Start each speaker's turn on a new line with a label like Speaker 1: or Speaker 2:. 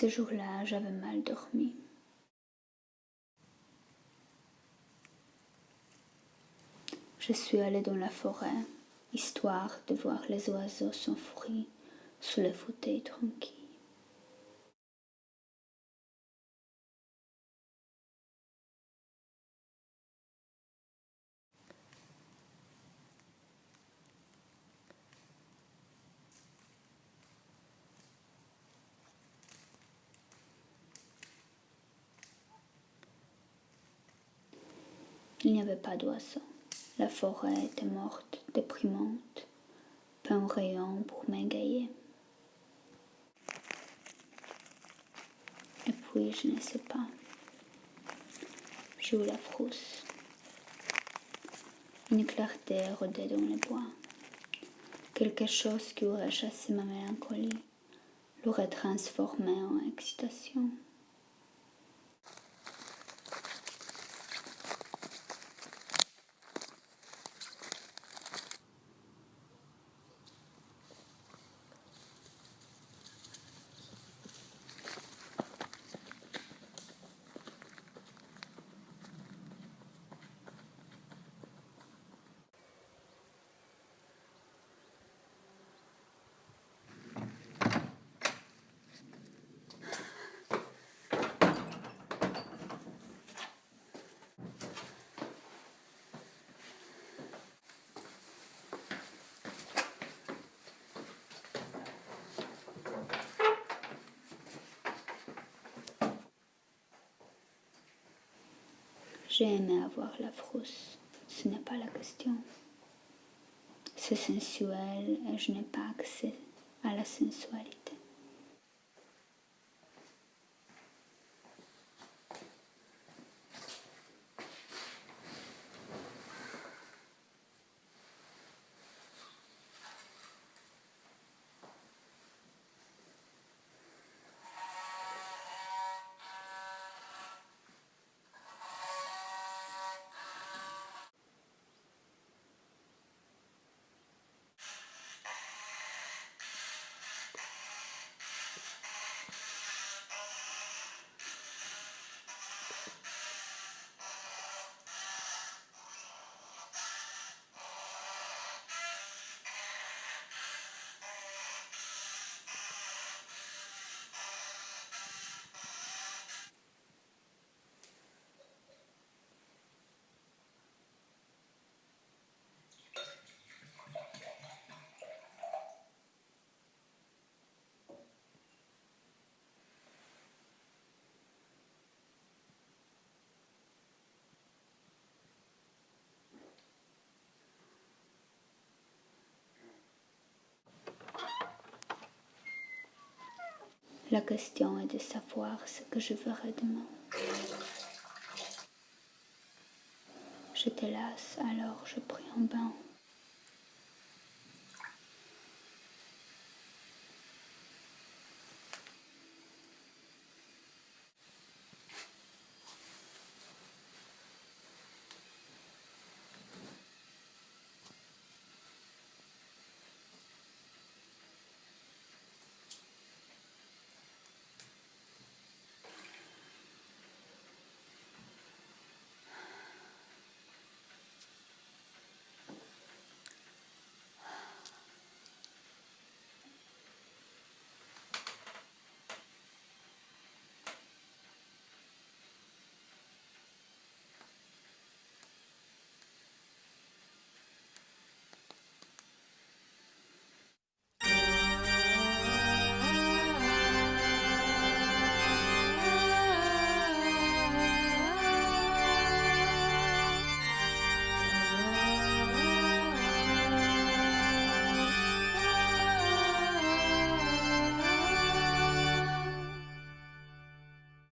Speaker 1: Ce jour-là, j'avais mal dormi. Je suis allée dans la forêt, histoire de voir les oiseaux s'enfuir sous les fauteuils tranquilles. Il n'y avait pas d'oiseaux. La forêt était morte, déprimante, pas un rayon pour m'égayer. Et puis, je ne sais pas. Eu la frousse. Une clarté rôdait dans les bois. Quelque chose qui aurait chassé ma mélancolie l'aurait transformée en excitation. J'ai aimé avoir la frousse, ce n'est pas la question. C'est sensuel et je n'ai pas accès à la sensualité. La question est de savoir ce que je ferai demain. J'étais lasse, alors je pris un bain.